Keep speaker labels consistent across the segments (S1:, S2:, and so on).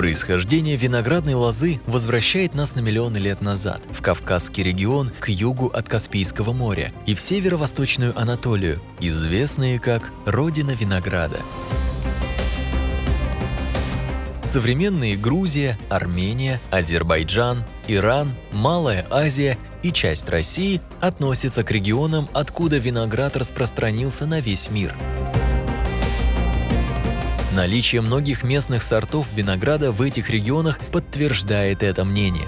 S1: Происхождение виноградной лозы возвращает нас на миллионы лет назад, в Кавказский регион к югу от Каспийского моря и в северо-восточную Анатолию, известные как «Родина винограда». Современные Грузия, Армения, Азербайджан, Иран, Малая Азия и часть России относятся к регионам, откуда виноград распространился на весь мир. Наличие многих местных сортов винограда в этих регионах подтверждает это мнение.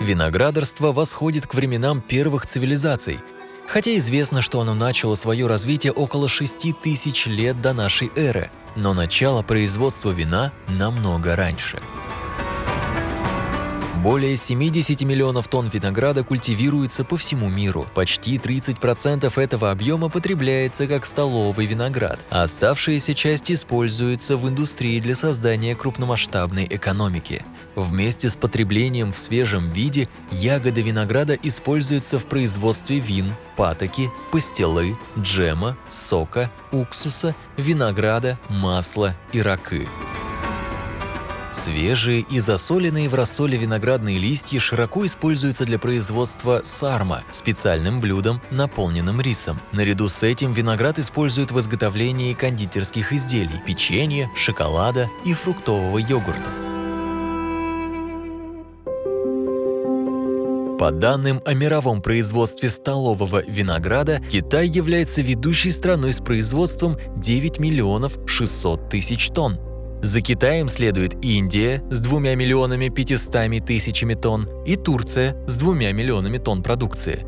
S1: Виноградарство восходит к временам первых цивилизаций, хотя известно, что оно начало свое развитие около 6 тысяч лет до нашей эры, но начало производства вина намного раньше. Более 70 миллионов тонн винограда культивируется по всему миру. Почти 30% этого объема потребляется как столовый виноград, а оставшаяся часть используется в индустрии для создания крупномасштабной экономики. Вместе с потреблением в свежем виде ягоды винограда используются в производстве вин, патоки, пастилы, джема, сока, уксуса, винограда, масла и ракы. Свежие и засоленные в рассоле виноградные листья широко используются для производства сарма, специальным блюдом, наполненным рисом. Наряду с этим виноград используют в изготовлении кондитерских изделий, печенья, шоколада и фруктового йогурта. По данным о мировом производстве столового винограда, Китай является ведущей страной с производством 9 миллионов 600 тысяч тонн. За Китаем следует Индия с 2 миллионами 500 тысячами тонн и Турция с 2 миллионами тонн продукции.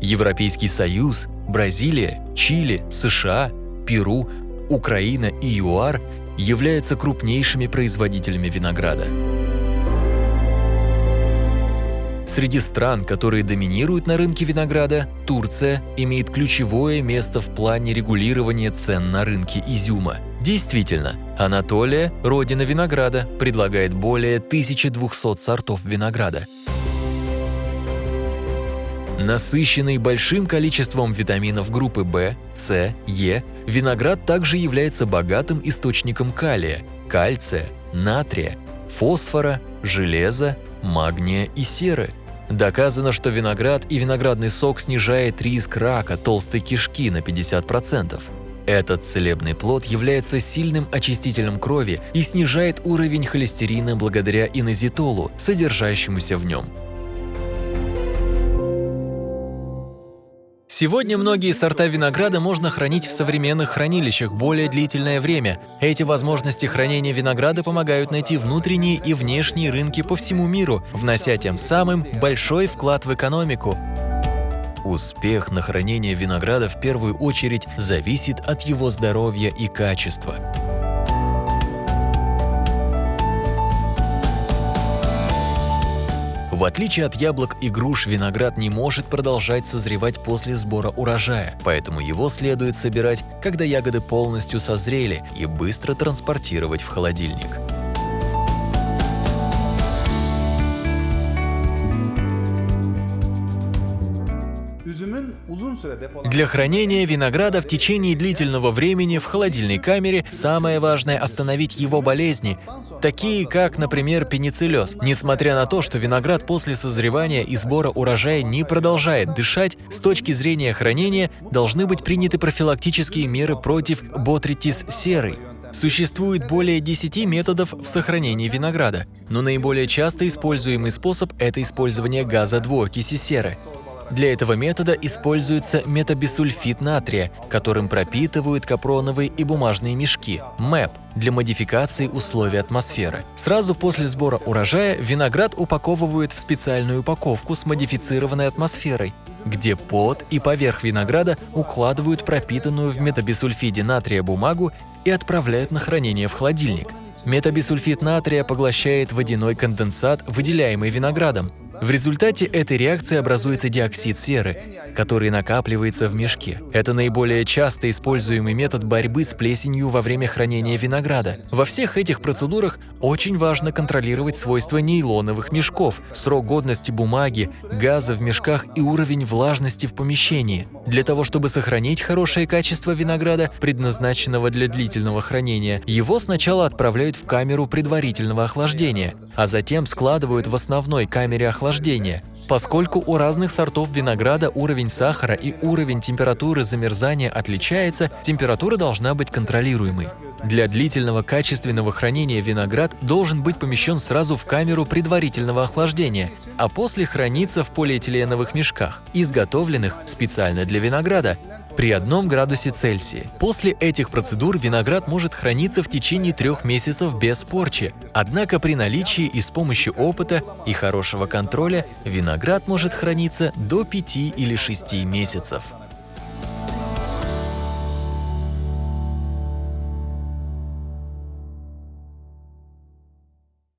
S1: Европейский Союз, Бразилия, Чили, США, Перу, Украина и ЮАР являются крупнейшими производителями винограда. Среди стран, которые доминируют на рынке винограда, Турция имеет ключевое место в плане регулирования цен на рынке изюма. Действительно, Анатолия, родина винограда, предлагает более 1200 сортов винограда. Насыщенный большим количеством витаминов группы В, С, Е, виноград также является богатым источником калия, кальция, натрия, фосфора, железа, магния и серы. Доказано, что виноград и виноградный сок снижает риск рака толстой кишки на 50%. Этот целебный плод является сильным очистителем крови и снижает уровень холестерина благодаря инозитолу, содержащемуся в нем. Сегодня многие сорта винограда можно хранить в современных хранилищах более длительное время. Эти возможности хранения винограда помогают найти внутренние и внешние рынки по всему миру, внося тем самым большой вклад в экономику. Успех на хранение винограда в первую очередь зависит от его здоровья и качества. В отличие от яблок и груш, виноград не может продолжать созревать после сбора урожая, поэтому его следует собирать, когда ягоды полностью созрели, и быстро транспортировать в холодильник. Для хранения винограда в течение длительного времени в холодильной камере самое важное – остановить его болезни, такие как, например, пенициллез. Несмотря на то, что виноград после созревания и сбора урожая не продолжает дышать, с точки зрения хранения должны быть приняты профилактические меры против ботритис серый. Существует более 10 методов в сохранении винограда, но наиболее часто используемый способ – это использование газа двуокиси серы. Для этого метода используется метабисульфит натрия, которым пропитывают капроновые и бумажные мешки – МЭП для модификации условий атмосферы. Сразу после сбора урожая виноград упаковывают в специальную упаковку с модифицированной атмосферой, где под и поверх винограда укладывают пропитанную в метабисульфиде натрия бумагу и отправляют на хранение в холодильник. Метабисульфид натрия поглощает водяной конденсат, выделяемый виноградом. В результате этой реакции образуется диоксид серы, который накапливается в мешке. Это наиболее часто используемый метод борьбы с плесенью во время хранения винограда. Во всех этих процедурах очень важно контролировать свойства нейлоновых мешков, срок годности бумаги, газа в мешках и уровень влажности в помещении. Для того, чтобы сохранить хорошее качество винограда, предназначенного для длительного хранения, его сначала отправляют в камеру предварительного охлаждения, а затем складывают в основной камере охлаждения поскольку у разных сортов винограда уровень сахара и уровень температуры замерзания отличается, температура должна быть контролируемой. Для длительного качественного хранения виноград должен быть помещен сразу в камеру предварительного охлаждения, а после храниться в полиэтиленовых мешках, изготовленных специально для винограда, при одном градусе Цельсия. После этих процедур виноград может храниться в течение трех месяцев без порчи. Однако при наличии и с помощью опыта и хорошего контроля виноград может храниться до 5 или 6 месяцев.